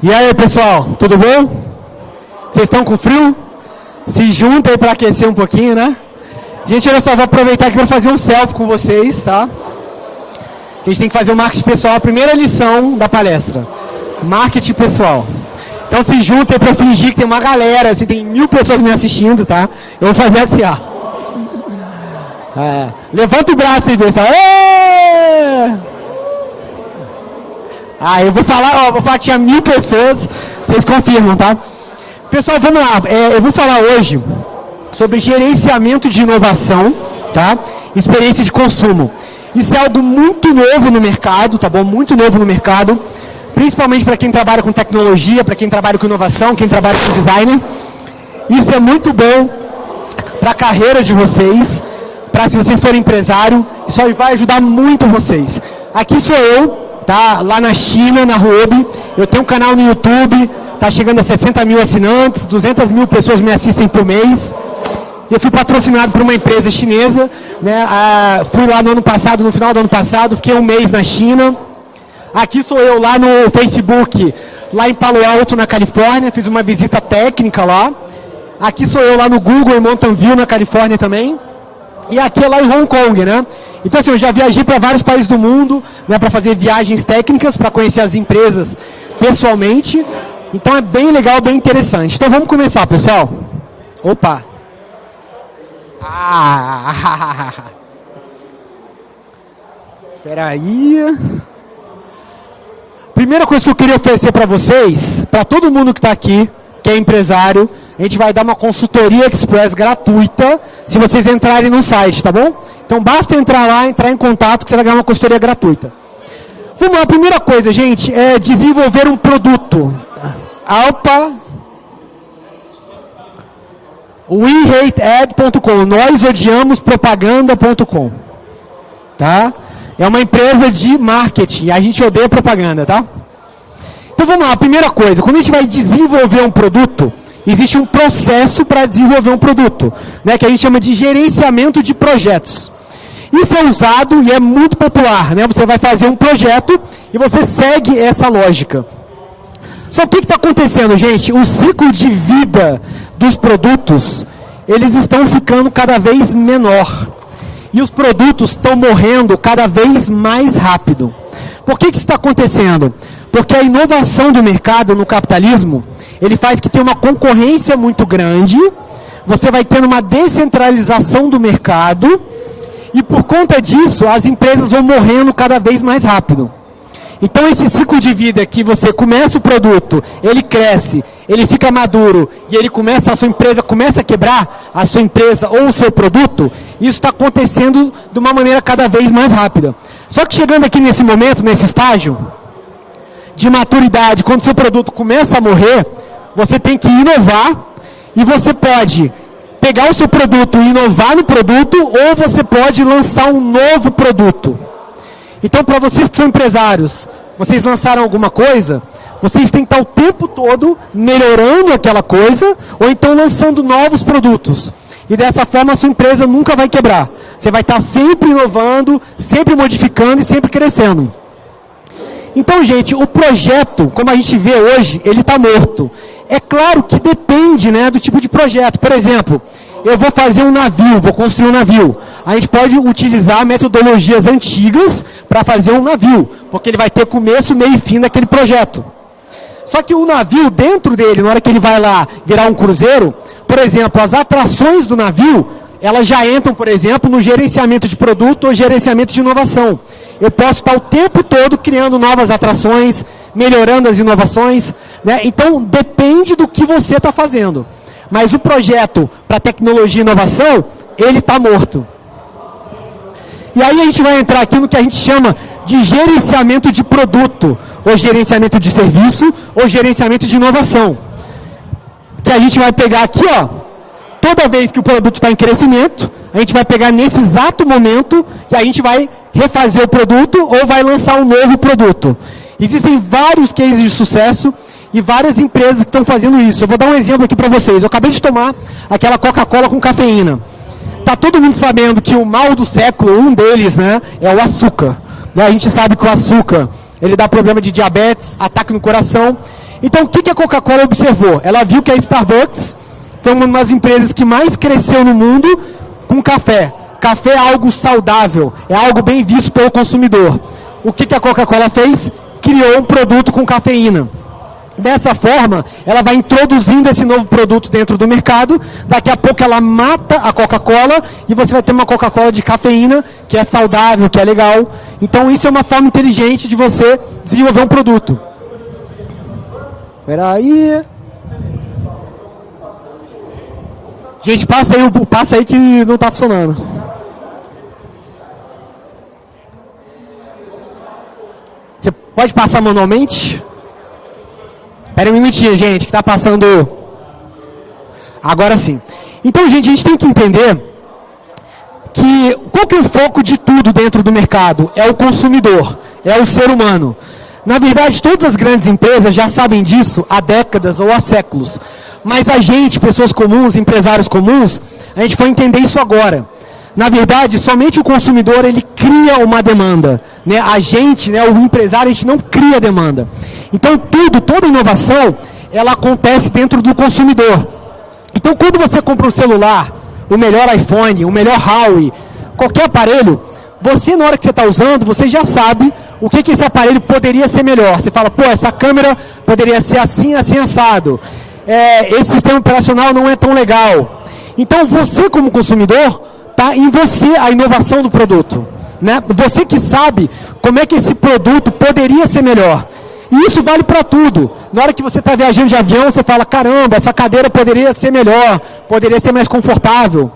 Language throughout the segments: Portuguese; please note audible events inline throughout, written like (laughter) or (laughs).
E aí, pessoal, tudo bom? Vocês estão com frio? Se juntem para aquecer um pouquinho, né? Gente, olha só, vou aproveitar aqui para fazer um selfie com vocês, tá? A gente tem que fazer o marketing pessoal, a primeira lição da palestra. Marketing pessoal. Então se juntem para fingir que tem uma galera, assim, tem mil pessoas me assistindo, tá? Eu vou fazer assim, ó. É. Levanta o braço aí, pessoal. Êêêê! Ah, eu vou falar, ó, vou falar que tinha mil pessoas, vocês confirmam, tá? Pessoal, vamos lá. É, eu vou falar hoje sobre gerenciamento de inovação, tá? Experiência de consumo. Isso é algo muito novo no mercado, tá bom? Muito novo no mercado, principalmente para quem trabalha com tecnologia, para quem trabalha com inovação, quem trabalha com design. Isso é muito bom para a carreira de vocês, para se vocês forem empresário, isso aí vai ajudar muito vocês. Aqui sou eu, tá? Lá na China, na Huobi, eu tenho um canal no YouTube, tá chegando a 60 mil assinantes, 200 mil pessoas me assistem por mês. Eu fui patrocinado por uma empresa chinesa, né? Ah, fui lá no ano passado, no final do ano passado, fiquei um mês na China. Aqui sou eu lá no Facebook, lá em Palo Alto, na Califórnia, fiz uma visita técnica lá. Aqui sou eu lá no Google, em Mountain View, na Califórnia também. E aqui é lá em Hong Kong, né? Então, assim, eu já viajei para vários países do mundo, né, para fazer viagens técnicas, para conhecer as empresas pessoalmente. Então, é bem legal, bem interessante. Então, vamos começar, pessoal. Opa! Ah! (laughs) Peraí. Primeira coisa que eu queria oferecer para vocês, para todo mundo que está aqui, que é empresário, a gente vai dar uma consultoria express gratuita se vocês entrarem no site, tá bom? Então basta entrar lá, entrar em contato que você vai ganhar uma consultoria gratuita. Vamos lá, a primeira coisa, gente, é desenvolver um produto. Alpa WeHateAd.com Nós odiamos propaganda.com Tá? É uma empresa de marketing a gente odeia propaganda, tá? Então vamos lá, a primeira coisa, quando a gente vai desenvolver um produto, existe um processo para desenvolver um produto, né, que a gente chama de gerenciamento de projetos. Isso é usado e é muito popular, né? Você vai fazer um projeto e você segue essa lógica. Só o que está acontecendo, gente? O ciclo de vida dos produtos, eles estão ficando cada vez menor. E os produtos estão morrendo cada vez mais rápido. Por que, que isso está acontecendo? Porque a inovação do mercado no capitalismo, ele faz que tenha uma concorrência muito grande, você vai tendo uma descentralização do mercado, e por conta disso, as empresas vão morrendo cada vez mais rápido. Então esse ciclo de vida que você começa o produto, ele cresce, ele fica maduro e ele começa, a sua empresa começa a quebrar, a sua empresa ou o seu produto, isso está acontecendo de uma maneira cada vez mais rápida. Só que chegando aqui nesse momento, nesse estágio de maturidade, quando seu produto começa a morrer, você tem que inovar e você pode pegar o seu produto e inovar no produto, ou você pode lançar um novo produto. Então, para vocês que são empresários, vocês lançaram alguma coisa, vocês têm que estar o tempo todo melhorando aquela coisa, ou então lançando novos produtos. E dessa forma a sua empresa nunca vai quebrar. Você vai estar sempre inovando, sempre modificando e sempre crescendo. Então, gente, o projeto, como a gente vê hoje, ele está morto. É claro que depende né, do tipo de projeto. Por exemplo, eu vou fazer um navio, vou construir um navio. A gente pode utilizar metodologias antigas para fazer um navio, porque ele vai ter começo, meio e fim daquele projeto. Só que o navio, dentro dele, na hora que ele vai lá virar um cruzeiro, por exemplo, as atrações do navio, elas já entram, por exemplo, no gerenciamento de produto ou gerenciamento de inovação. Eu posso estar o tempo todo criando novas atrações, melhorando as inovações. Né? Então, depende do que você está fazendo. Mas o projeto para tecnologia e inovação, ele está morto. E aí a gente vai entrar aqui no que a gente chama de gerenciamento de produto, ou gerenciamento de serviço, ou gerenciamento de inovação. Que a gente vai pegar aqui, ó, toda vez que o produto está em crescimento, a gente vai pegar nesse exato momento e a gente vai refazer o produto ou vai lançar um novo produto. Existem vários cases de sucesso e várias empresas que estão fazendo isso. Eu vou dar um exemplo aqui para vocês. Eu acabei de tomar aquela Coca-Cola com cafeína. Está todo mundo sabendo que o mal do século, um deles, né, é o açúcar. A gente sabe que o açúcar, ele dá problema de diabetes, ataque no coração. Então, o que, que a Coca-Cola observou? Ela viu que a Starbucks foi uma das empresas que mais cresceu no mundo com café. Café é algo saudável, é algo bem visto pelo consumidor. O que, que a Coca-Cola fez? Criou um produto com cafeína. Dessa forma, ela vai introduzindo esse novo produto dentro do mercado. Daqui a pouco ela mata a Coca-Cola e você vai ter uma Coca-Cola de cafeína, que é saudável, que é legal. Então isso é uma forma inteligente de você desenvolver um produto. Espera aí. Gente, passa aí, passa aí que não está funcionando. Pode passar manualmente? Espera um minutinho, gente, que está passando. Agora sim. Então, gente, a gente tem que entender que qual que é o foco de tudo dentro do mercado? É o consumidor, é o ser humano. Na verdade, todas as grandes empresas já sabem disso há décadas ou há séculos. Mas a gente, pessoas comuns, empresários comuns, a gente foi entender isso agora. Na verdade, somente o consumidor ele cria uma demanda. Né? A gente, né, o empresário, a gente não cria demanda. Então tudo, toda inovação, ela acontece dentro do consumidor. Então quando você compra um celular, o melhor iPhone, o melhor Huawei, qualquer aparelho, você na hora que você está usando, você já sabe o que, que esse aparelho poderia ser melhor. Você fala, pô, essa câmera poderia ser assim, assim, assado. É, esse sistema operacional não é tão legal. Então você como consumidor, está em você a inovação do produto. Né? Você que sabe como é que esse produto poderia ser melhor. E isso vale para tudo. Na hora que você está viajando de avião, você fala, caramba, essa cadeira poderia ser melhor, poderia ser mais confortável.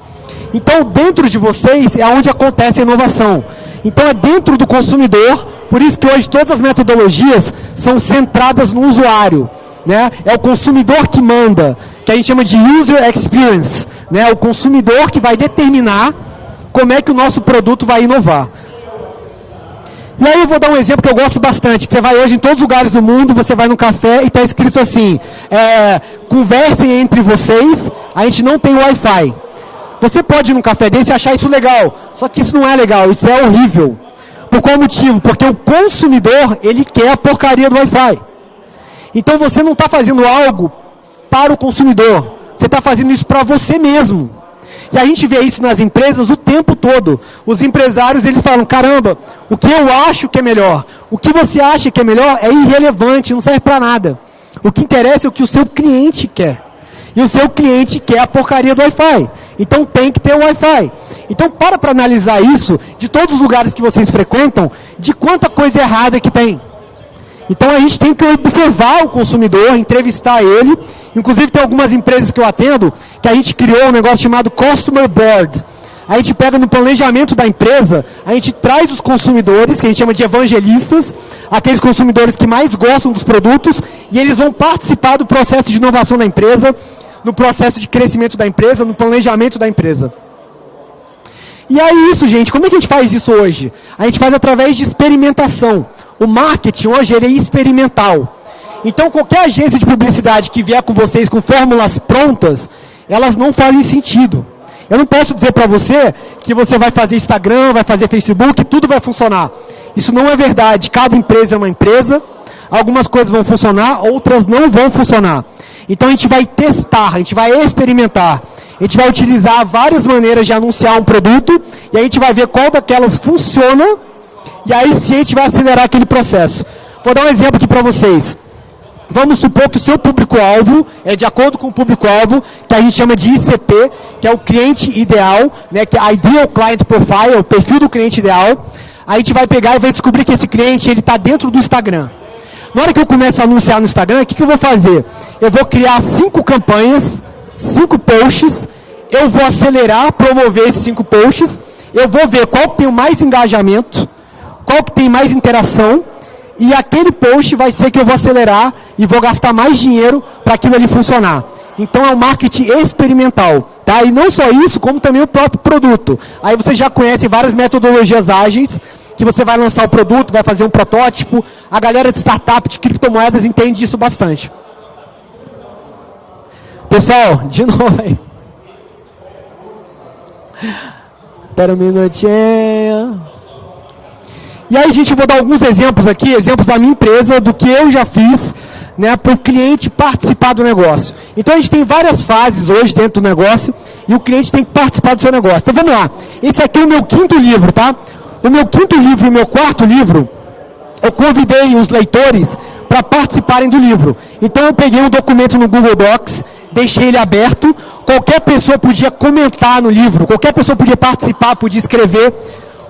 Então, dentro de vocês é onde acontece a inovação. Então, é dentro do consumidor, por isso que hoje todas as metodologias são centradas no usuário. Né? É o consumidor que manda, que a gente chama de user experience. Né? O consumidor que vai determinar como é que o nosso produto vai inovar. E aí eu vou dar um exemplo que eu gosto bastante, que você vai hoje em todos os lugares do mundo, você vai no café e está escrito assim, é, conversem entre vocês, a gente não tem Wi-Fi. Você pode ir num café desse e achar isso legal, só que isso não é legal, isso é horrível. Por qual motivo? Porque o consumidor, ele quer a porcaria do Wi-Fi. Então você não está fazendo algo para o consumidor, você está fazendo isso para você mesmo. E a gente vê isso nas empresas o tempo todo. Os empresários, eles falam, caramba, o que eu acho que é melhor, o que você acha que é melhor é irrelevante, não serve para nada. O que interessa é o que o seu cliente quer. E o seu cliente quer a porcaria do Wi-Fi. Então tem que ter o Wi-Fi. Então para para analisar isso, de todos os lugares que vocês frequentam, de quanta coisa errada que tem. Então a gente tem que observar o consumidor, entrevistar ele. Inclusive tem algumas empresas que eu atendo que a gente criou um negócio chamado Customer Board. A gente pega no planejamento da empresa, a gente traz os consumidores, que a gente chama de evangelistas, aqueles consumidores que mais gostam dos produtos, e eles vão participar do processo de inovação da empresa, no processo de crescimento da empresa, no planejamento da empresa. E aí isso, gente, como é que a gente faz isso hoje? A gente faz através de experimentação. O marketing hoje é experimental. Então qualquer agência de publicidade que vier com vocês com fórmulas prontas, elas não fazem sentido. Eu não posso dizer para você que você vai fazer Instagram, vai fazer Facebook, tudo vai funcionar. Isso não é verdade. Cada empresa é uma empresa. Algumas coisas vão funcionar, outras não vão funcionar. Então a gente vai testar, a gente vai experimentar. A gente vai utilizar várias maneiras de anunciar um produto e a gente vai ver qual daquelas funciona e aí sim a gente vai acelerar aquele processo. Vou dar um exemplo aqui para vocês. Vamos supor que o seu público-alvo é de acordo com o público-alvo, que a gente chama de ICP, que é o cliente ideal, né, que é Ideal Client Profile, o perfil do cliente ideal. A gente vai pegar e vai descobrir que esse cliente está dentro do Instagram. Na hora que eu começo a anunciar no Instagram, o que, que eu vou fazer? Eu vou criar cinco campanhas, cinco posts, eu vou acelerar, promover esses cinco posts, eu vou ver qual tem o mais engajamento, qual que tem mais interação, e aquele post vai ser que eu vou acelerar e vou gastar mais dinheiro para aquilo ali funcionar. Então é um marketing experimental, tá? E não só isso, como também o próprio produto. Aí você já conhece várias metodologias ágeis, que você vai lançar o produto, vai fazer um protótipo. A galera de startup, de criptomoedas, entende isso bastante. Pessoal, de (laughs) novo aí. Espera um minutinho. E aí, gente, eu vou dar alguns exemplos aqui, exemplos da minha empresa, do que eu já fiz né, para o cliente participar do negócio. Então a gente tem várias fases hoje dentro do negócio e o cliente tem que participar do seu negócio. Então vamos lá. Esse aqui é o meu quinto livro, tá? O meu quinto livro e o meu quarto livro, eu convidei os leitores para participarem do livro. Então eu peguei um documento no Google Docs, deixei ele aberto, qualquer pessoa podia comentar no livro, qualquer pessoa podia participar, podia escrever.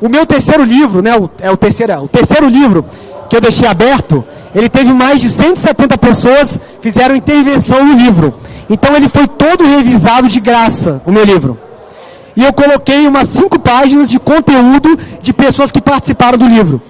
O meu terceiro livro, né, é o terceiro, o terceiro livro que eu deixei aberto, ele teve mais de 170 pessoas fizeram intervenção no livro. Então ele foi todo revisado de graça, o meu livro. E eu coloquei umas cinco páginas de conteúdo de pessoas que participaram do livro.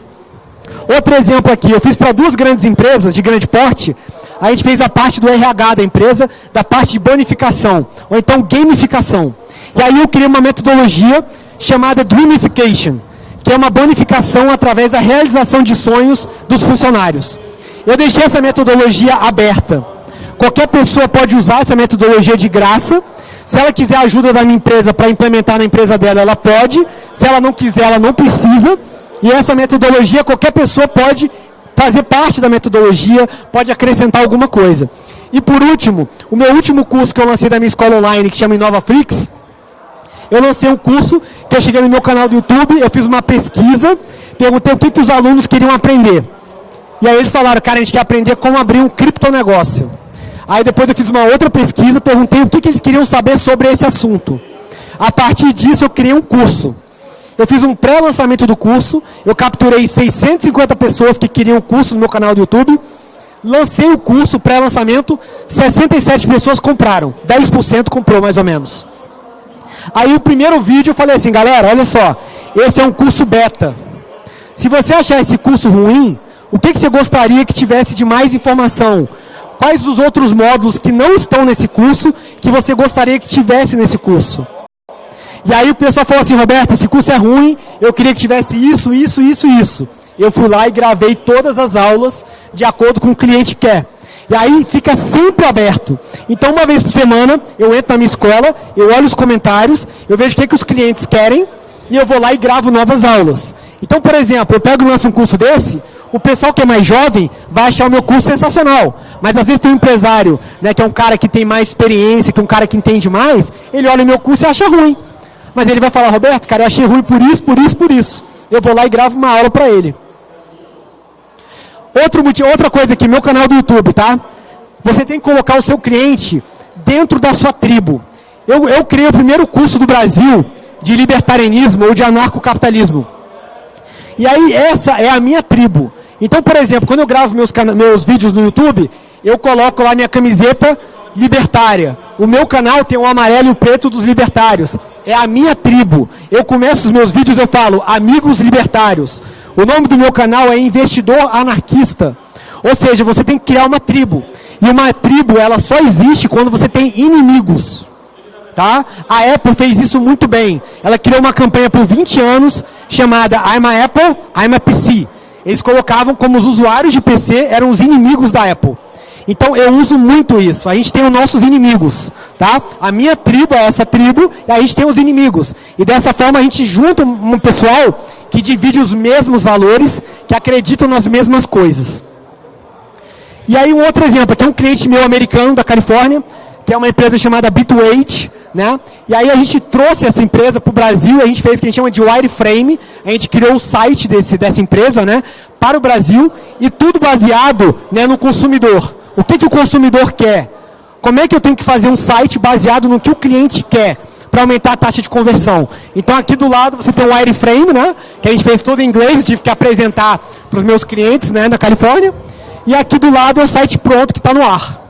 Outro exemplo aqui, eu fiz para duas grandes empresas de grande porte, a gente fez a parte do RH da empresa, da parte de bonificação, ou então gamificação. E aí eu criei uma metodologia chamada Dreamification, que é uma bonificação através da realização de sonhos dos funcionários. Eu deixei essa metodologia aberta. Qualquer pessoa pode usar essa metodologia de graça. Se ela quiser ajuda da minha empresa para implementar na empresa dela, ela pode. Se ela não quiser, ela não precisa. E essa metodologia, qualquer pessoa pode fazer parte da metodologia, pode acrescentar alguma coisa. E por último, o meu último curso que eu lancei da minha escola online, que chama Inova Flix, eu lancei um curso que eu cheguei no meu canal do YouTube, eu fiz uma pesquisa, perguntei o que, que os alunos queriam aprender. E aí eles falaram, cara, a gente quer aprender como abrir um criptonegócio. Aí depois eu fiz uma outra pesquisa, perguntei o que, que eles queriam saber sobre esse assunto. A partir disso eu criei um curso. Eu fiz um pré-lançamento do curso, eu capturei 650 pessoas que queriam o curso no meu canal do YouTube, lancei o curso pré-lançamento, 67 pessoas compraram, 10% comprou mais ou menos. Aí o primeiro vídeo eu falei assim, galera, olha só, esse é um curso beta. Se você achar esse curso ruim, o que, que você gostaria que tivesse de mais informação? Quais os outros módulos que não estão nesse curso que você gostaria que tivesse nesse curso? E aí o pessoal falou assim, Roberto, esse curso é ruim, eu queria que tivesse isso, isso, isso, isso. Eu fui lá e gravei todas as aulas de acordo com o cliente quer. E aí fica sempre aberto. Então, uma vez por semana, eu entro na minha escola, eu olho os comentários, eu vejo o que, que os clientes querem, e eu vou lá e gravo novas aulas. Então, por exemplo, eu pego e lanço um curso desse, o pessoal que é mais jovem vai achar o meu curso sensacional. Mas às vezes tem um empresário, né, que é um cara que tem mais experiência, que é um cara que entende mais, ele olha o meu curso e acha ruim. Mas ele vai falar, Roberto, cara, eu achei ruim por isso, por isso, por isso. Eu vou lá e gravo uma aula para ele. Outro outra coisa aqui, meu canal do YouTube, tá? Você tem que colocar o seu cliente dentro da sua tribo. Eu, eu criei o primeiro curso do Brasil de libertarianismo ou de anarcocapitalismo. E aí essa é a minha tribo. Então, por exemplo, quando eu gravo meus, meus vídeos no YouTube, eu coloco lá minha camiseta libertária. O meu canal tem o amarelo e o preto dos libertários. É a minha tribo. Eu começo os meus vídeos, eu falo, amigos libertários. O nome do meu canal é Investidor Anarquista. Ou seja, você tem que criar uma tribo. E uma tribo, ela só existe quando você tem inimigos. Tá? A Apple fez isso muito bem. Ela criou uma campanha por 20 anos chamada I'm a Apple, I'm a PC. Eles colocavam como os usuários de PC eram os inimigos da Apple. Então eu uso muito isso. A gente tem os nossos inimigos, tá? A minha tribo é essa tribo e a gente tem os inimigos. E dessa forma a gente junta um pessoal que divide os mesmos valores, que acreditam nas mesmas coisas. E aí um outro exemplo, é um cliente meu americano da Califórnia, que é uma empresa chamada Bitweight, né? E aí a gente trouxe essa empresa para o Brasil, a gente fez o que a gente chama de wireframe, a gente criou o site desse, dessa empresa né, para o Brasil, e tudo baseado né, no consumidor. O que, que o consumidor quer? Como é que eu tenho que fazer um site baseado no que o cliente quer? para aumentar a taxa de conversão. Então aqui do lado você tem o wireframe, né? Que a gente fez todo em inglês, eu tive que apresentar para os meus clientes, né, na Califórnia. E aqui do lado é o site pronto que está no ar.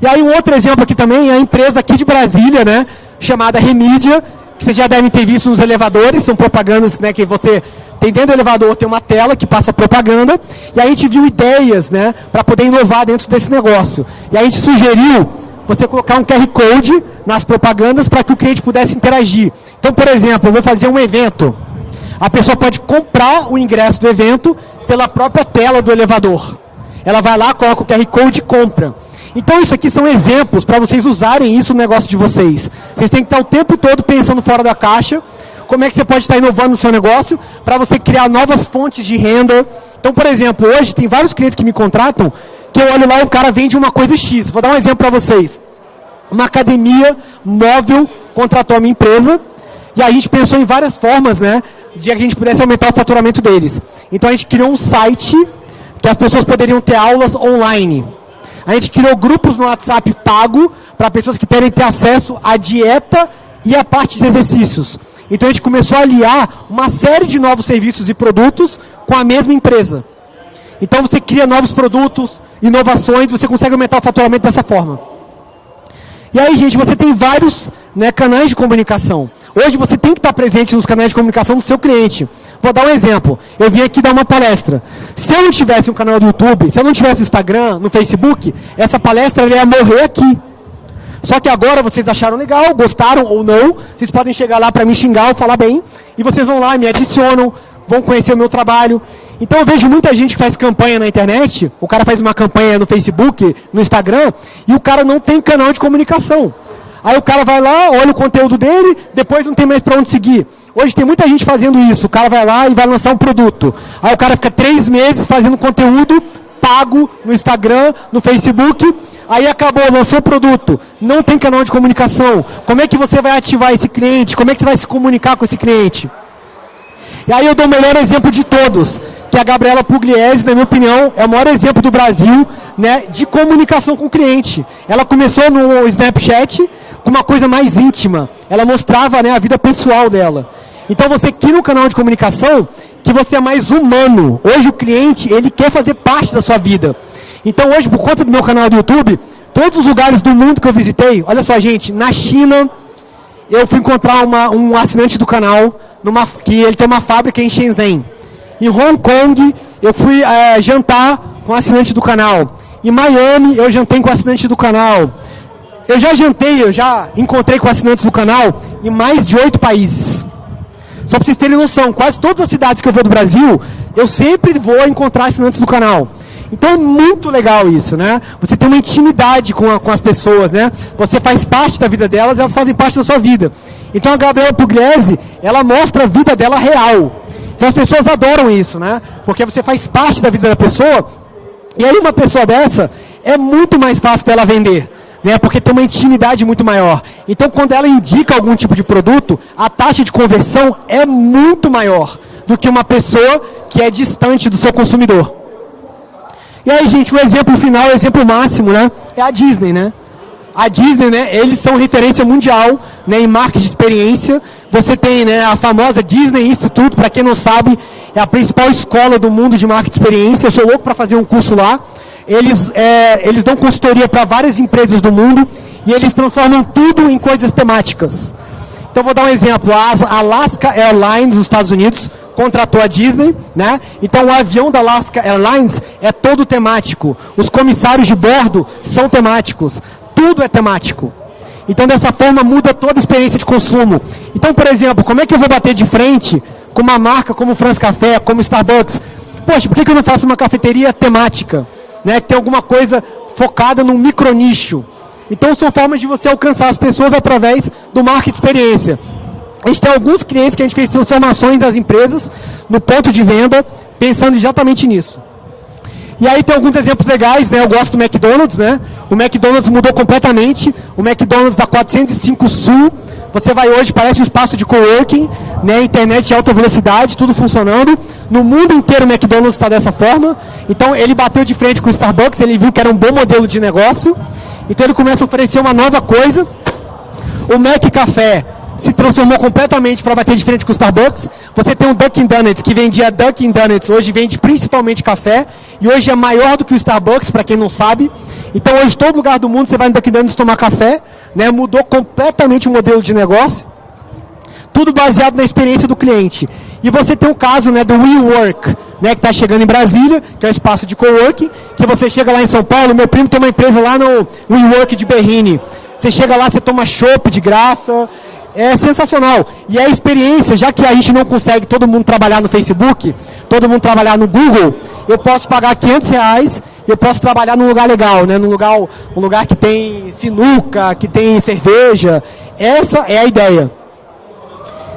E aí um outro exemplo aqui também é a empresa aqui de Brasília, né, chamada Remídia, que vocês já devem ter visto nos elevadores, são propagandas né, que você tem dentro do elevador, tem uma tela que passa propaganda, e a gente viu ideias né, para poder inovar dentro desse negócio. E a gente sugeriu você colocar um QR Code nas propagandas para que o cliente pudesse interagir. Então, por exemplo, eu vou fazer um evento. A pessoa pode comprar o ingresso do evento pela própria tela do elevador. Ela vai lá, coloca o QR Code e compra. Então isso aqui são exemplos para vocês usarem isso no negócio de vocês. Vocês têm que estar o tempo todo pensando fora da caixa. como é que você pode estar inovando no seu negócio para você criar novas fontes de renda. Então, por exemplo, hoje tem vários clientes que me contratam que eu olho lá e o cara vende uma coisa X. Vou dar um exemplo para vocês. Uma academia móvel contratou a minha empresa e a gente pensou em várias formas, né, de que a gente pudesse aumentar o faturamento deles. Então a gente criou um site que as pessoas poderiam ter aulas online. A gente criou grupos no WhatsApp pago para pessoas que querem ter acesso à dieta e à parte de exercícios. Então a gente começou a aliar uma série de novos serviços e produtos com a mesma empresa. Então você cria novos produtos, inovações, você consegue aumentar o faturamento dessa forma. E aí, gente, você tem vários né, canais de comunicação. Hoje você tem que estar presente nos canais de comunicação do seu cliente. Vou dar um exemplo. Eu vim aqui dar uma palestra. Se eu não tivesse um canal do YouTube, se eu não tivesse Instagram, no Facebook, essa palestra ia morrer aqui. Só que agora vocês acharam legal, gostaram ou não, vocês podem chegar lá para me xingar ou falar bem, e vocês vão lá, me adicionam, vão conhecer o meu trabalho. Então eu vejo muita gente que faz campanha na internet, o cara faz uma campanha no Facebook, no Instagram, e o cara não tem canal de comunicação. Aí o cara vai lá, olha o conteúdo dele, depois não tem mais para onde seguir. Hoje tem muita gente fazendo isso. O cara vai lá e vai lançar um produto. Aí o cara fica três meses fazendo conteúdo pago no Instagram, no Facebook, Aí acabou, lançou o produto, não tem canal de comunicação. Como é que você vai ativar esse cliente? Como é que você vai se comunicar com esse cliente? E aí eu dou o melhor exemplo de todos, que é a Gabriela Pugliese, na minha opinião, é o maior exemplo do Brasil né, de comunicação com o cliente. Ela começou no Snapchat com uma coisa mais íntima. Ela mostrava né, a vida pessoal dela. Então você cria um canal de comunicação que você é mais humano. Hoje o cliente, ele quer fazer parte da sua vida. Então hoje, por conta do meu canal do YouTube, todos os lugares do mundo que eu visitei, olha só gente, na China, eu fui encontrar uma, um assinante do canal, numa, que ele tem uma fábrica em Shenzhen. Em Hong Kong, eu fui é, jantar com um assinante do canal. Em Miami, eu jantei com assinante do canal. Eu já jantei, eu já encontrei com assinantes do canal em mais de oito países. Só para vocês terem noção, quase todas as cidades que eu vou do Brasil, eu sempre vou encontrar assinantes do canal. Então é muito legal isso, né? Você tem uma intimidade com, a, com as pessoas, né? Você faz parte da vida delas, elas fazem parte da sua vida. Então a Gabriela Pugliese, ela mostra a vida dela real. Então as pessoas adoram isso, né? Porque você faz parte da vida da pessoa. E aí uma pessoa dessa, é muito mais fácil dela vender. Né, porque tem uma intimidade muito maior. Então, quando ela indica algum tipo de produto, a taxa de conversão é muito maior do que uma pessoa que é distante do seu consumidor. E aí, gente, o exemplo final, o exemplo máximo, né? É a Disney, né? A Disney, né? Eles são referência mundial né, em marketing de experiência. Você tem né, a famosa Disney Institute, para quem não sabe, é a principal escola do mundo de marketing de experiência. Eu sou louco para fazer um curso lá. Eles, é, eles dão consultoria para várias empresas do mundo e eles transformam tudo em coisas temáticas. Então, vou dar um exemplo. A Alaska Airlines, nos Estados Unidos, contratou a Disney, né? Então o avião da Alaska Airlines é todo temático. Os comissários de bordo são temáticos. Tudo é temático. Então dessa forma muda toda a experiência de consumo. Então, por exemplo, como é que eu vou bater de frente com uma marca como France Café, como Starbucks? Poxa, por que, eu não faço uma cafeteria temática? Né? Que tem alguma coisa focada num micronicho. Então são formas de você alcançar as pessoas através do marketing experiência. A gente tem alguns clientes que a gente fez transformações das empresas no ponto de venda, pensando exatamente nisso. E aí tem alguns exemplos legais, né? Eu gosto do McDonald's, né? O McDonald's mudou completamente. O McDonald's da 405 Sul, você vai hoje, parece um espaço de coworking, né? Internet de alta velocidade, tudo funcionando. No mundo inteiro o McDonald's está dessa forma. Então ele bateu de frente com o Starbucks, ele viu que era um bom modelo de negócio. Então ele começa a oferecer uma nova coisa. O Mac Café se transformou completamente para bater de frente com o Starbucks. Você tem um Dunkin' Donuts que vendia Dunkin' Donuts, hoje vende principalmente café e hoje é maior do que o Starbucks, para quem não sabe. Então hoje todo lugar do mundo você vai no Dunkin' Donuts tomar café, né? Mudou completamente o modelo de negócio. Tudo baseado na experiência do cliente. E você tem o caso né, do WeWork, né, que está chegando em Brasília, que é o espaço de coworking, que você chega lá em São Paulo, meu primo tem uma empresa lá no WeWork de Berrini. Você chega lá, você toma chopp de graça, é sensacional. E a experiência, já que a gente não consegue todo mundo trabalhar no Facebook, todo mundo trabalhar no Google, eu posso pagar 500 reais e eu posso trabalhar num lugar legal, né? num lugar, um lugar que tem sinuca, que tem cerveja. Essa é a ideia.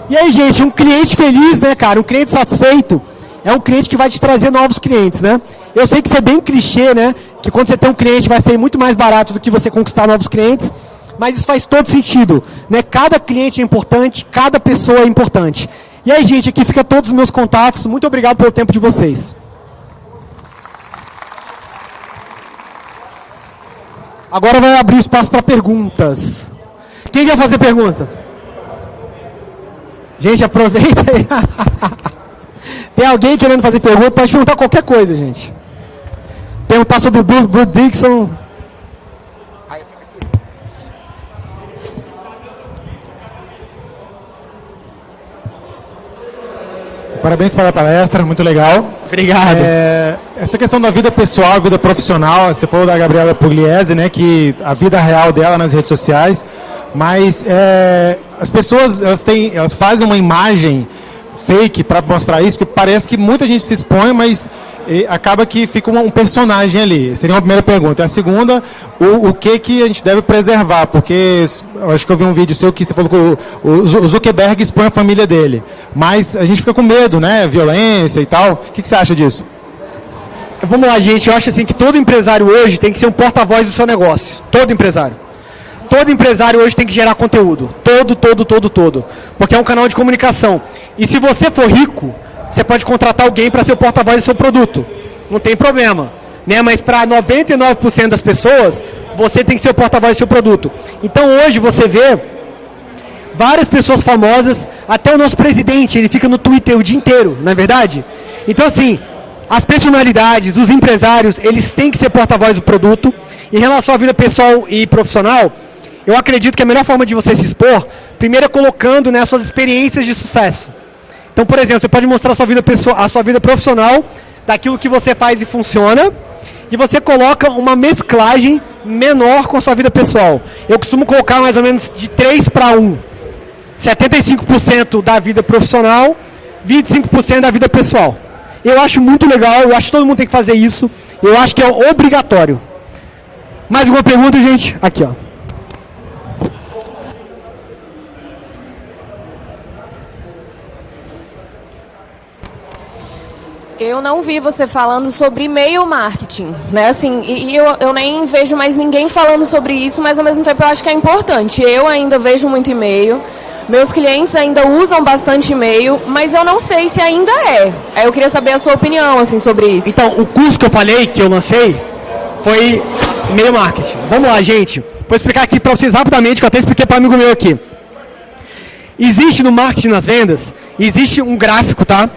E aí, gente, um cliente feliz, né, cara? Um cliente satisfeito é um cliente que vai te trazer novos clientes, né? Eu sei que isso é bem clichê, né? Que quando você tem um cliente vai ser muito mais barato do que você conquistar novos clientes, mas isso faz todo sentido, né? Cada cliente é importante, cada pessoa é importante. E aí, gente, aqui fica todos os meus contatos. Muito obrigado pelo tempo de vocês. Agora vai abrir espaço para perguntas. Quem quer fazer pergunta? Gente, aproveita aí. (laughs) Tem alguém querendo fazer pergunta? Pode perguntar qualquer coisa, gente. Perguntar sobre o Bruce Dixon. Parabéns pela palestra, muito legal. Obrigado. É, essa questão da vida pessoal, vida profissional, você falou da Gabriela Pugliese, né, que a vida real dela nas redes sociais, mas é, as pessoas elas têm, elas fazem uma imagem fake para mostrar isso, porque parece que muita gente se expõe, mas acaba que fica um, personagem ali. Seria uma primeira pergunta. A segunda, o, o que, que a gente deve preservar? Porque eu acho que eu vi um vídeo seu que você falou que o, o Zuckerberg expõe a família dele. Mas a gente fica com medo, né? Violência e tal. O que, que você acha disso? Vamos lá, gente. Eu acho assim que todo empresário hoje tem que ser um porta-voz do seu negócio. Todo empresário. Todo empresário hoje tem que gerar conteúdo. Todo, todo, todo, todo. Porque é um canal de comunicação. E se você for rico, você pode contratar alguém para ser o porta-voz do seu produto. Não tem problema. Né? Mas para 99% das pessoas, você tem que ser o porta-voz do seu produto. Então hoje você vê várias pessoas famosas, até o nosso presidente, ele fica no Twitter o dia inteiro, não é verdade? Então assim, as personalidades, os empresários, eles têm que ser porta-voz do produto. Em relação à vida pessoal e profissional, eu acredito que a melhor forma de você se expor, primeiro é colocando né, as suas experiências de sucesso. Então, por exemplo, você pode mostrar a sua vida, pessoal, a sua vida profissional, daquilo que você faz e funciona, e você coloca uma mesclagem menor com a sua vida pessoal. Eu costumo colocar mais ou menos de 3 para 1. 75% da vida profissional, 25% da vida pessoal. Eu acho muito legal, eu acho que todo mundo tem que fazer isso. Eu acho que é obrigatório. Mais alguma pergunta, gente? Aqui, ó. Eu não vi você falando sobre e-mail marketing, né? Assim, e, eu, eu nem vejo mais ninguém falando sobre isso, mas ao mesmo tempo eu acho que é importante. Eu ainda vejo muito e-mail, meus clientes ainda usam bastante e-mail, mas eu não sei se ainda é. Aí eu queria saber a sua opinião assim sobre isso. Então, o curso que eu falei, que eu lancei, foi e-mail marketing. Vamos lá, gente. Vou explicar aqui para vocês rapidamente, que eu até expliquei para um amigo meu aqui. Existe no marketing nas vendas, existe um gráfico, tá?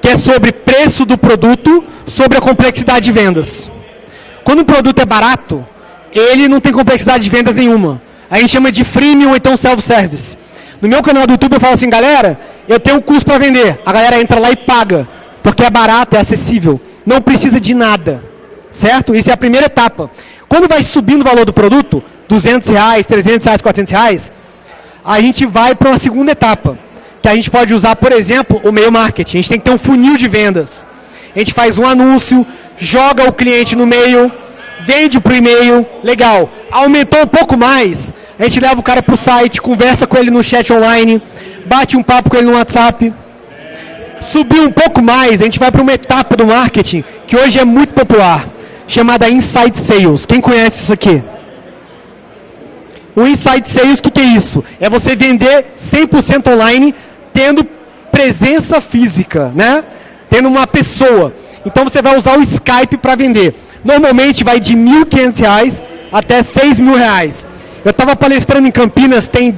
Que é sobre preço do produto, sobre a complexidade de vendas. Quando o produto é barato, ele não tem complexidade de vendas nenhuma. A gente chama de freemium ou então self-service. No meu canal do YouTube eu falo assim, galera, eu tenho um custo para vender. A galera entra lá e paga, porque é barato, é acessível. Não precisa de nada, certo? Isso é a primeira etapa. Quando vai subindo o valor do produto, 200 reais, 300 reais, 400 reais, a gente vai para uma segunda etapa que a gente pode usar, por exemplo, o meio marketing. A gente tem que ter um funil de vendas. A gente faz um anúncio, joga o cliente no meio, vende o e-mail, legal. Aumentou um pouco mais, a gente leva o cara para o site, conversa com ele no chat online, bate um papo com ele no WhatsApp. Subiu um pouco mais, a gente vai para uma etapa do marketing que hoje é muito popular, chamada Inside Sales. Quem conhece isso aqui? O Inside Sales, o que, que é isso? É você vender 100% online tendo presença física, né? Tendo uma pessoa. Então você vai usar o Skype para vender. Normalmente vai de R$ 1.500 até R$ 6.000. Eu estava palestrando em Campinas tem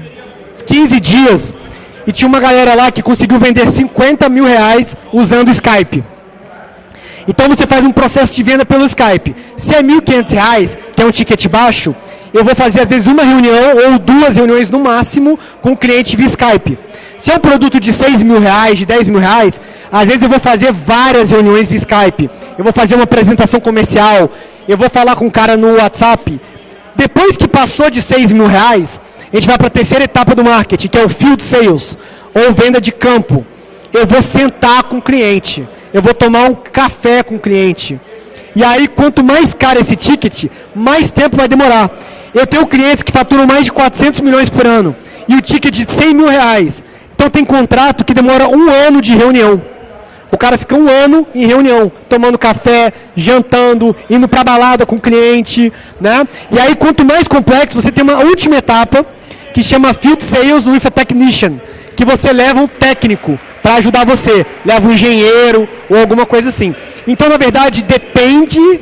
15 dias e tinha uma galera lá que conseguiu vender 50 mil reais usando o Skype. Então você faz um processo de venda pelo Skype. Se é R$ 1.500, que é um ticket baixo, eu vou fazer às vezes uma reunião ou duas reuniões no máximo com o cliente via Skype. Se é um produto de 6 mil reais, de 10 mil reais, às vezes eu vou fazer várias reuniões de Skype. Eu vou fazer uma apresentação comercial, eu vou falar com o cara no WhatsApp. Depois que passou de 6 mil reais, a gente vai para a terceira etapa do marketing, que é o field sales, ou venda de campo. Eu vou sentar com o cliente, eu vou tomar um café com o cliente. E aí, quanto mais caro esse ticket, mais tempo vai demorar. Eu tenho clientes que faturam mais de 400 milhões por ano, e o ticket de 100 mil reais. Então tem contrato que demora um ano de reunião. O cara fica um ano em reunião, tomando café, jantando, indo para balada com o cliente, né? E aí quanto mais complexo, você tem uma última etapa que chama Field Sales with a Technician, que você leva um técnico para ajudar você, leva um engenheiro ou alguma coisa assim. Então, na verdade, depende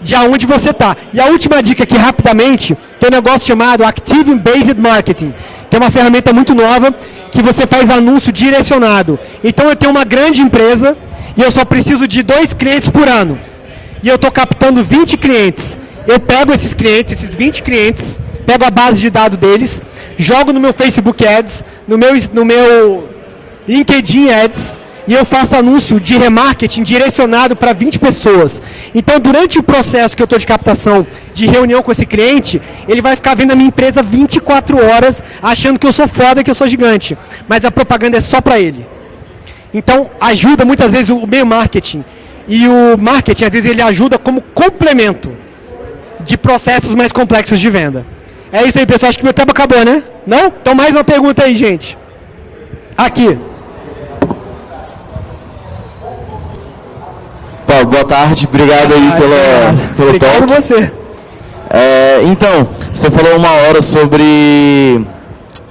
de aonde você está. E a última dica aqui, rapidamente, tem um negócio chamado Active Based Marketing, é uma ferramenta muito nova que você faz anúncio direcionado. Então eu tenho uma grande empresa e eu só preciso de dois clientes por ano. E eu estou captando 20 clientes. Eu pego esses clientes, esses 20 clientes, pego a base de dados deles, jogo no meu Facebook Ads, no meu, no meu LinkedIn Ads, e eu faço anúncio de remarketing direcionado para 20 pessoas. Então, durante o processo que eu estou de captação, de reunião com esse cliente, ele vai ficar vendo a minha empresa 24 horas, achando que eu sou foda, que eu sou gigante. Mas a propaganda é só para ele. Então, ajuda muitas vezes o meio marketing. E o marketing, às vezes, ele ajuda como complemento de processos mais complexos de venda. É isso aí, pessoal. Acho que meu tempo acabou, né? Não? Então, mais uma pergunta aí, gente. Aqui. Boa tarde, obrigado aí Ah, pela, obrigado. pelo Obrigado toque. você. É, então, você falou uma hora sobre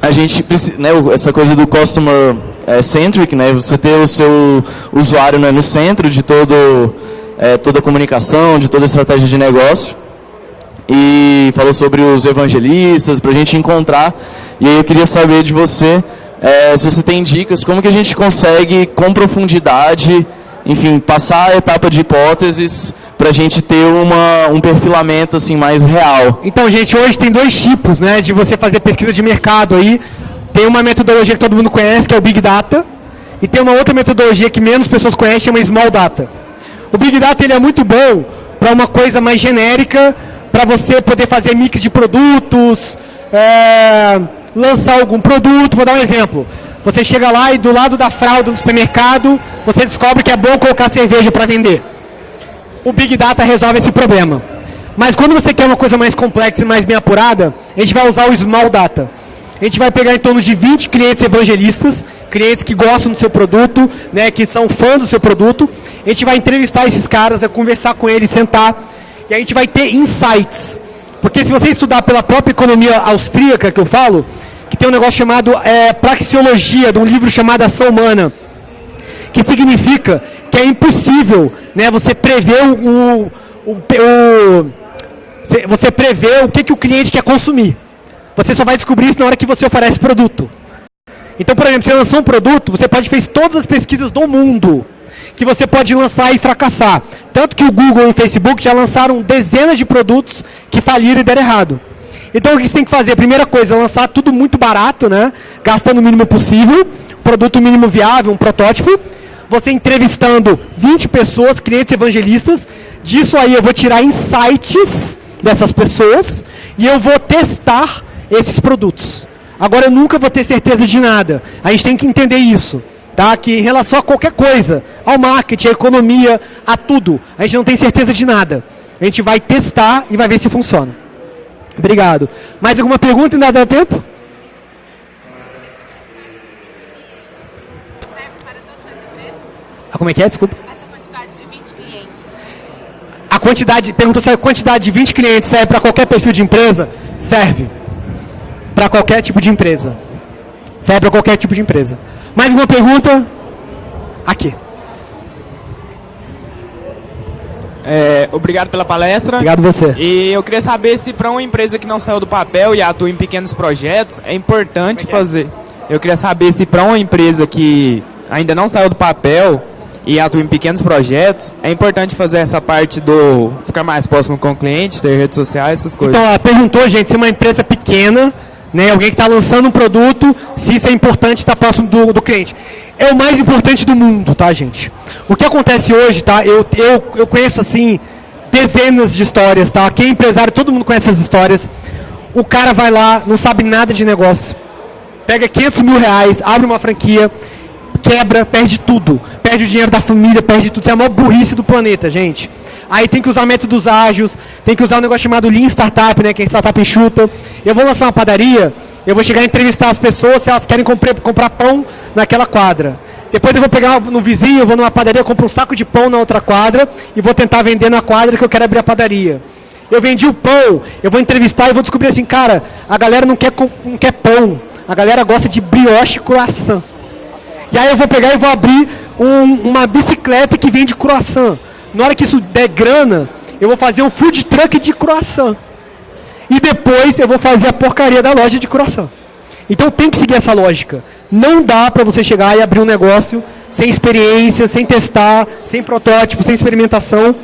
a gente, né, essa coisa do customer é, centric, né, você ter o seu usuário né, no centro de todo, é, toda a comunicação, de toda a estratégia de negócio. E falou sobre os evangelistas, para a gente encontrar. E aí eu queria saber de você, é, se você tem dicas, como que a gente consegue, com profundidade, enfim, passar a etapa de hipóteses para a gente ter uma, um perfilamento assim mais real. Então, gente, hoje tem dois tipos, né, de você fazer pesquisa de mercado aí. Tem uma metodologia que todo mundo conhece, que é o Big Data, e tem uma outra metodologia que menos pessoas conhecem, chama Small Data. O Big Data ele é muito bom para uma coisa mais genérica, para você poder fazer mix de produtos, é, lançar algum produto. Vou dar um exemplo. Você chega lá e do lado da fralda no supermercado, você descobre que é bom colocar cerveja para vender o Big Data resolve esse problema. Mas quando você quer uma coisa mais complexa e mais bem apurada, a gente vai usar o Small Data. A gente vai pegar em torno de 20 clientes evangelistas, clientes que gostam do seu produto, né, que são fãs do seu produto. A gente vai entrevistar esses caras, vai conversar com eles, sentar, e a gente vai ter insights. Porque se você estudar pela própria economia austríaca que eu falo, que tem um negócio chamado é, praxeologia, de um livro chamado Ação Humana, que significa que é impossível né, você prever o, o, o, você- prever o que, que o cliente quer consumir. Você só vai descobrir isso na hora que você oferece produto. Então, por exemplo, você lançou um produto, você pode fazer todas as pesquisas do mundo que você pode lançar e fracassar. Tanto que o Google e o Facebook já lançaram dezenas de produtos que faliram e deram errado. Então o que você tem que fazer? Primeira coisa, lançar tudo muito barato, né? Gastando o mínimo possível, produto mínimo viável, um protótipo. Você entrevistando 20 pessoas, clientes evangelistas. Disso aí eu vou tirar insights dessas pessoas e eu vou testar esses produtos. Agora eu nunca vou ter certeza de nada. A gente tem que entender isso. Tá? Que em relação a qualquer coisa, ao marketing, à economia, a tudo, a gente não tem certeza de nada. A gente vai testar e vai ver se funciona. Obrigado. Mais alguma pergunta? Ainda dá tempo? Ah, como é que é? Desculpa. Essa quantidade de 20 clientes. A quantidade, perguntou se a quantidade de 20 clientes serve para qualquer perfil de empresa? Serve. Para qualquer tipo de empresa. Serve para qualquer tipo de empresa. Mais uma pergunta? Aqui. É, obrigado pela palestra. Obrigado você. E eu queria saber se para uma empresa que não saiu do papel e atua em pequenos projetos, é importante fazer. Eu queria saber se para uma empresa que ainda não saiu do papel e atua em pequenos projetos, é importante fazer essa parte do ficar mais próximo com o cliente, ter redes sociais, essas coisas. Então, ela perguntou, gente, se uma empresa pequena, né, alguém que está lançando um produto, se isso é importante estar próximo do, do cliente. É o mais importante do mundo, tá, gente? O que acontece hoje, tá? Eu, eu, eu conheço, assim, dezenas de histórias, tá? Quem é empresário, todo mundo conhece essas histórias. O cara vai lá, não sabe nada de negócio, pega 500 mil reais, abre uma franquia, quebra, perde tudo. Perde o dinheiro da família, perde tudo. É a maior burrice do planeta, gente. Aí tem que usar métodos ágeis, tem que usar um negócio chamado Lean Startup, né? Que é startup enxuta. Eu vou lançar uma padaria, eu vou chegar a entrevistar as pessoas se elas querem comprar, comprar pão naquela quadra. Depois eu vou pegar no vizinho, eu vou numa padaria, compro um saco de pão na outra quadra e vou tentar vender na quadra que eu quero abrir a padaria. Eu vendi o pão, eu vou entrevistar e vou descobrir assim, cara, a galera não quer, não quer pão, a galera gosta de brioche e croissant. E aí eu vou pegar e vou abrir um, uma bicicleta que vende croissant. Na hora que isso der grana, eu vou fazer um food truck de croissant. E depois eu vou fazer a porcaria da loja de croissant. Então tem que seguir essa lógica. Não dá para você chegar e abrir um negócio sem experiência, sem testar, sem protótipo, sem experimentação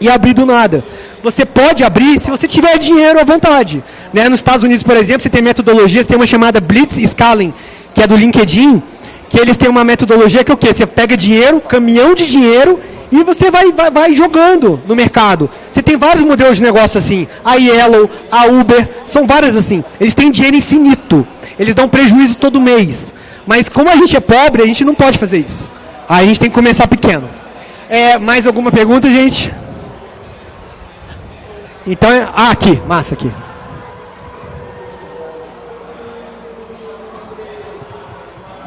e abrir do nada. Você pode abrir se você tiver dinheiro à vontade. Né? Nos Estados Unidos, por exemplo, você tem metodologias, tem uma chamada Blitz Scaling, que é do LinkedIn, que eles têm uma metodologia que é o quê? Você pega dinheiro, caminhão de dinheiro, e você vai, vai, vai jogando no mercado. Você tem vários modelos de negócio assim. A Yellow, a Uber, são várias assim. Eles têm dinheiro infinito. Eles dão prejuízo todo mês. Mas como a gente é pobre, a gente não pode fazer isso. Aí a gente tem que começar pequeno. É, mais alguma pergunta, gente? Então, ah, aqui, massa aqui.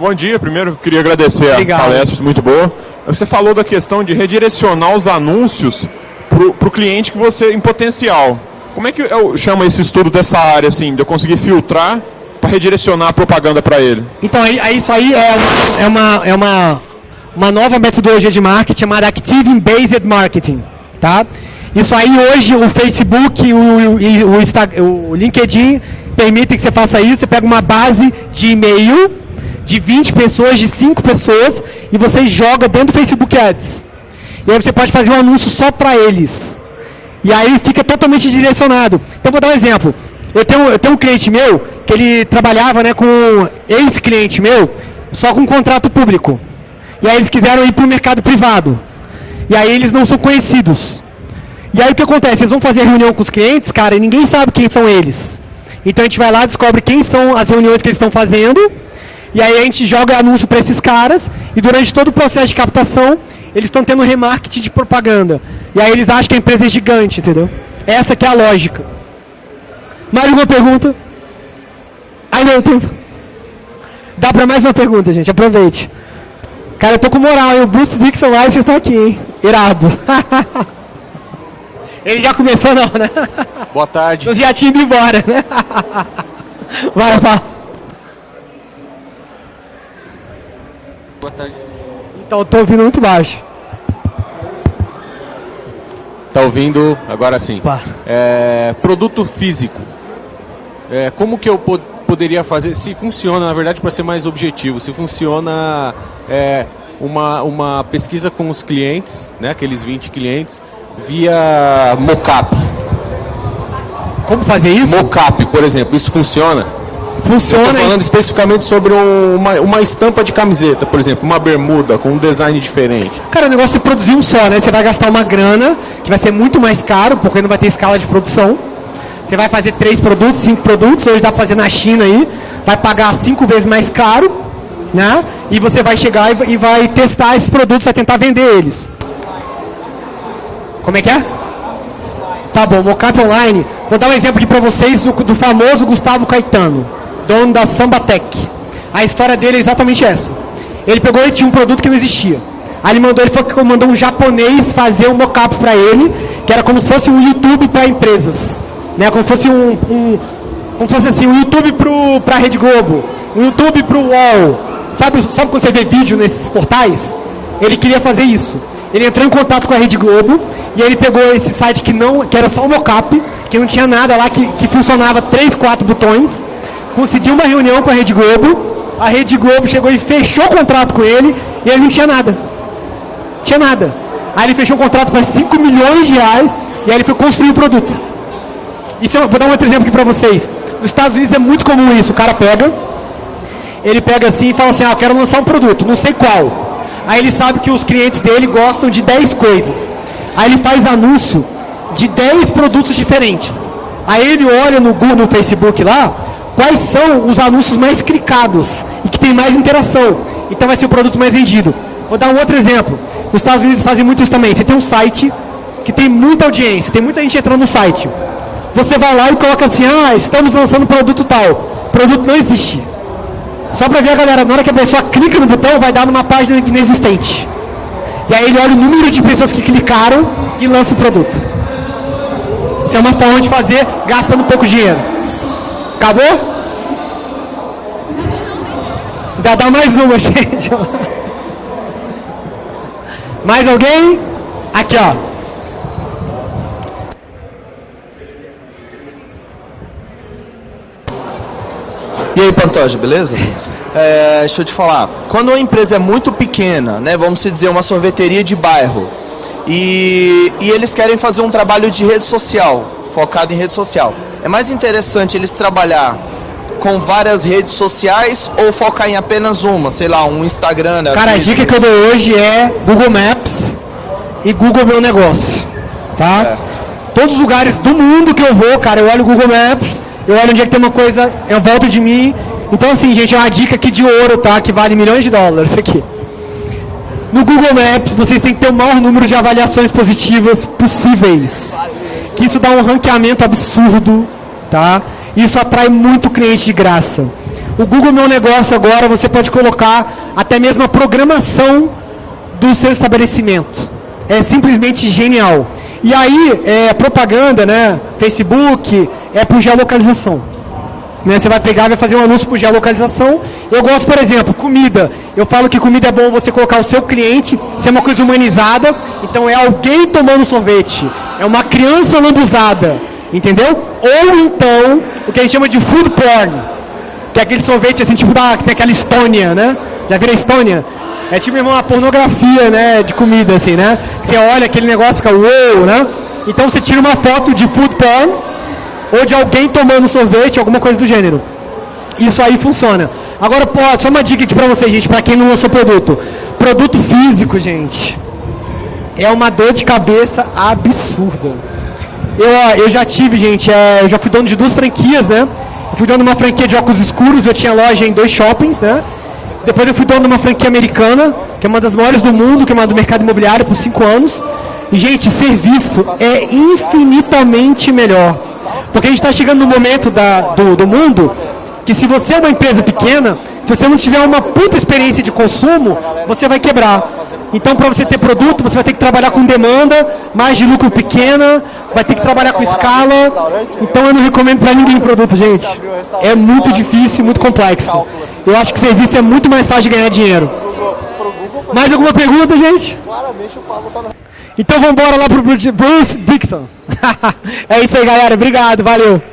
Bom dia, primeiro queria agradecer Obrigado. a palestra, muito boa. Você falou da questão de redirecionar os anúncios para o cliente que você em potencial. Como é que eu chamo esse estudo dessa área, assim, de eu conseguir filtrar para redirecionar a propaganda para ele? Então, aí, isso aí é, é, uma, é uma, uma nova metodologia de marketing chamada Active Based Marketing. Tá? Isso aí hoje o Facebook, o, o, o, o LinkedIn permitem que você faça isso. Você pega uma base de e-mail de 20 pessoas, de 5 pessoas, e você joga dentro do Facebook Ads. E aí você pode fazer um anúncio só para eles. E aí fica totalmente direcionado. Então vou dar um exemplo. Eu tenho, eu tenho um cliente meu que ele trabalhava né, com ex-cliente meu só com um contrato público. E aí eles quiseram ir para o mercado privado. E aí eles não são conhecidos. E aí o que acontece? Eles vão fazer reunião com os clientes, cara, e ninguém sabe quem são eles. Então a gente vai lá, descobre quem são as reuniões que eles estão fazendo, e aí a gente joga anúncio para esses caras, e durante todo o processo de captação, eles estão tendo remarketing de propaganda. E aí eles acham que a empresa é gigante, entendeu? Essa que é a lógica. Mais uma pergunta? Ai, não, tempo. Dá para mais uma pergunta, gente, aproveite. Cara, eu tô com moral, hein? O Bruce Dixon e vocês estão aqui, hein? Irado. (laughs) Ele já começou não, né? Boa tarde. Nós já tinha ido embora, né? (laughs) Vai, vai. Boa tarde. Então, eu tô ouvindo muito baixo. Tá ouvindo? Agora sim. É, produto físico. É, como que eu po- poderia fazer, se funciona, na verdade, para ser mais objetivo, se funciona é, uma, uma pesquisa com os clientes, né, aqueles 20 clientes, via mockup. Como fazer isso? Mockup, por exemplo, isso funciona? Eu Funciona. estou falando especificamente sobre um- uma, uma estampa de camiseta, por exemplo, uma bermuda com um design diferente. Cara, o negócio é produzir um só, né? Você vai gastar uma grana, que vai ser muito mais caro, porque não vai ter escala de produção. Você vai fazer três produtos, cinco produtos, hoje dá pra fazer na China aí, vai pagar cinco vezes mais caro, né? E você vai chegar e vai- e vai testar esses produtos, vai tentar vender eles. Como é que é? Tá bom, Mocap Online. Vou dar um exemplo aqui pra vocês do, do famoso Gustavo Caetano, dono da Sambatec. A história dele é exatamente essa. Ele pegou e tinha um produto que não existia. Aí ele mandou, ele falou que mandou um japonês fazer um mockup para ele, que era como se fosse um YouTube para empresas, né? Como se fosse um, um como se fosse assim, um YouTube para a Rede Globo, um YouTube para o UOL. Sabe, sabe quando você vê vídeo nesses portais? Ele queria fazer isso. Ele entrou em contato com a Rede Globo e ele pegou esse site que não, que era só um mockup, que não tinha nada lá, que, que funcionava três, quatro botões. Conseguiu uma reunião com a Rede Globo. A Rede Globo chegou e fechou o contrato com ele e ele não tinha nada. Tinha nada. Aí ele fechou um contrato para 5 milhões de reais e aí ele foi construir o produto. Isso eu vou dar um outro exemplo aqui para vocês. Nos Estados Unidos é muito comum isso. O cara pega, ele pega assim e fala assim, ah, eu quero lançar um produto, não sei qual. Aí ele sabe que os clientes dele gostam de 10 coisas. Aí ele faz anúncio de 10 produtos diferentes. Aí ele olha no Google, no Facebook lá, quais são os anúncios mais clicados e que tem mais interação. Então vai ser o produto mais vendido. Vou dar um outro exemplo. Os Estados Unidos fazem muito isso também. Você tem um site que tem muita audiência, tem muita gente entrando no site. Você vai lá e coloca assim, ah, estamos lançando produto tal. O produto não existe. Só para ver a galera, na hora que a pessoa clica no botão, vai dar numa página inexistente. E aí ele olha o número de pessoas que clicaram e lança o produto. Isso é uma forma de fazer gastando pouco dinheiro. Acabou? Ainda dá mais uma, (laughs) gente. Mais alguém? Aqui, ó. E aí, Pantoja, beleza? É, deixa eu te falar. Quando uma empresa é muito pequena, né, vamos dizer uma sorveteria de bairro, e, e eles querem fazer um trabalho de rede social, focado em rede social, é mais interessante eles trabalhar com várias redes sociais ou focar em apenas uma, sei lá, um Instagram. Né? Cara, a dica que eu dou hoje é Google Maps e Google Meu Negócio, tá? É. Todos os lugares do mundo que eu vou, cara, eu olho o Google Maps, eu olho onde é que tem uma coisa em volta de mim. Então, assim, gente, é uma dica aqui de ouro, tá? Que vale milhões de dólares aqui. No Google Maps, vocês têm que ter o maior número de avaliações positivas possíveis. Que isso dá um ranqueamento absurdo, tá? Isso atrai muito cliente de graça. O Google Meu Negócio agora você pode colocar até mesmo a programação do seu estabelecimento. É simplesmente genial. E aí, é, propaganda, né? Facebook, é por geolocalização. Né? Você vai pegar e vai fazer um anúncio por geolocalização. Eu gosto, por exemplo, comida. Eu falo que comida é bom você colocar o seu cliente, ser uma coisa humanizada. Então é alguém tomando sorvete. É uma criança lambuzada. Entendeu? Ou então, o que a gente chama de food porn. Que é aquele sorvete assim, tipo da, que tem aquela Estônia, né? Já viram a Estônia? É tipo uma pornografia, né? De comida, assim, né? Você olha aquele negócio e fica uou, né? Então você tira uma foto de food porn ou de alguém tomando sorvete, alguma coisa do gênero. Isso aí funciona. Agora, pô, só uma dica aqui pra vocês, gente, pra quem não lançou produto. Produto físico, gente, é uma dor de cabeça absurda. Eu, eu já tive, gente, é, eu já fui dono de duas franquias, né? Eu fui dono de uma franquia de óculos escuros, eu tinha loja em dois shoppings, né? Depois eu fui dono de uma franquia americana, que é uma das maiores do mundo, que é uma do mercado imobiliário por cinco anos. Gente, serviço é infinitamente melhor. Porque a gente está chegando no momento da, do, do mundo que se você é uma empresa pequena, se você não tiver uma puta experiência de consumo, você vai quebrar. Então, para você ter produto, você vai ter que trabalhar com demanda, mais de lucro pequena, vai ter que trabalhar com escala. Então, eu não recomendo para ninguém produto, gente. É muito difícil, muito complexo. Eu acho que serviço é muito mais fácil de ganhar dinheiro. Mais alguma pergunta, gente? Então, vamos embora lá para o Bruce Dixon. (laughs) é isso aí, galera. Obrigado, valeu.